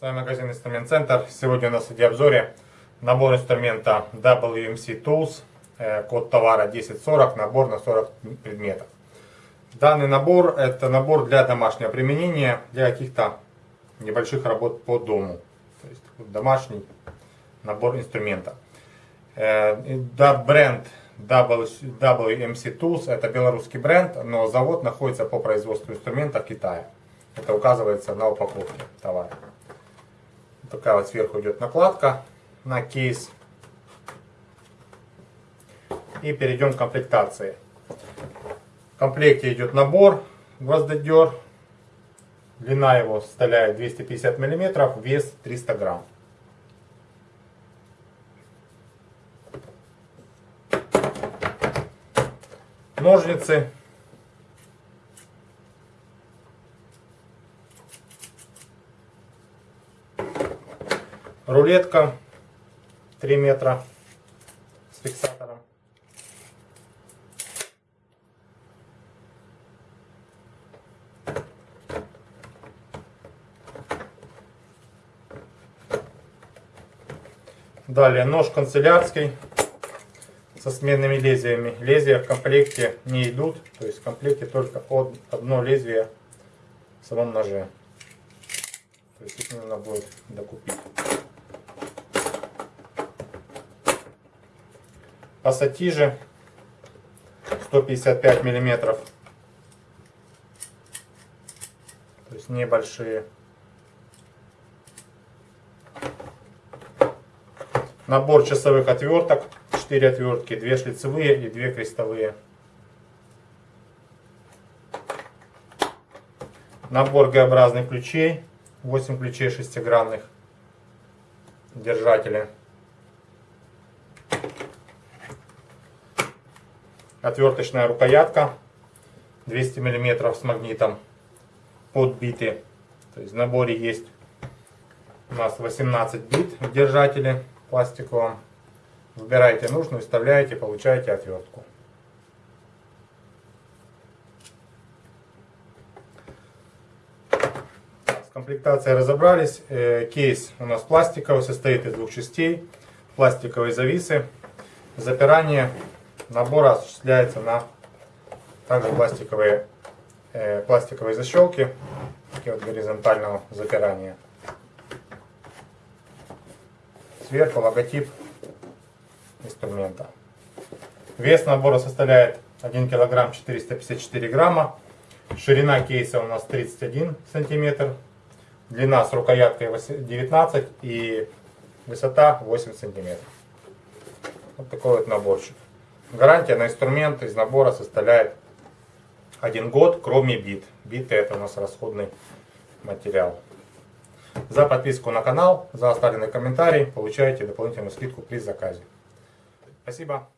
С вами магазин Инструмент Центр. Сегодня у нас в обзоре набор инструмента WMC Tools, э, код товара 1040, набор на 40 предметов. Данный набор это набор для домашнего применения, для каких-то небольших работ по дому. То есть домашний набор инструмента. Э, да, бренд WMC Tools это белорусский бренд, но завод находится по производству инструмента в Китае. Это указывается на упаковке товара. Такая вот сверху идет накладка на кейс. И перейдем к комплектации. В комплекте идет набор гвоздодер. Длина его составляет 250 мм, вес 300 грамм. Ножницы. Рулетка. 3 метра. С фиксатором. Далее нож канцелярский со сменными лезвиями. Лезвия в комплекте не идут, то есть в комплекте только одно лезвие в самом ноже. То есть их нужно будет докупить. пассатижи 155 миллиметров. То есть небольшие. Набор часовых отверток. 4 отвертки, 2 шлицевые и 2 крестовые. Набор Г-образных ключей. 8 ключей шестигранных держателя. отверточная рукоятка 200 мм с магнитом подбиты. То есть в наборе есть у нас 18 бит в держателе пластиковом. Выбираете нужную, вставляете, получаете отвертку. С комплектацией разобрались. Э, кейс у нас пластиковый, состоит из двух частей. Пластиковые зависы. Запирание Набор осуществляется на также пластиковые, э, пластиковые защелки, такие вот горизонтального запирания. Сверху логотип инструмента. Вес набора составляет 1 килограмм 454 грамма. Ширина кейса у нас 31 сантиметр. Длина с рукояткой 19 и высота 8 сантиметров. Вот такой вот наборчик. Гарантия на инструмент из набора составляет один год, кроме бит. Биты это у нас расходный материал. За подписку на канал, за оставленный комментарий получаете дополнительную скидку при заказе. Спасибо.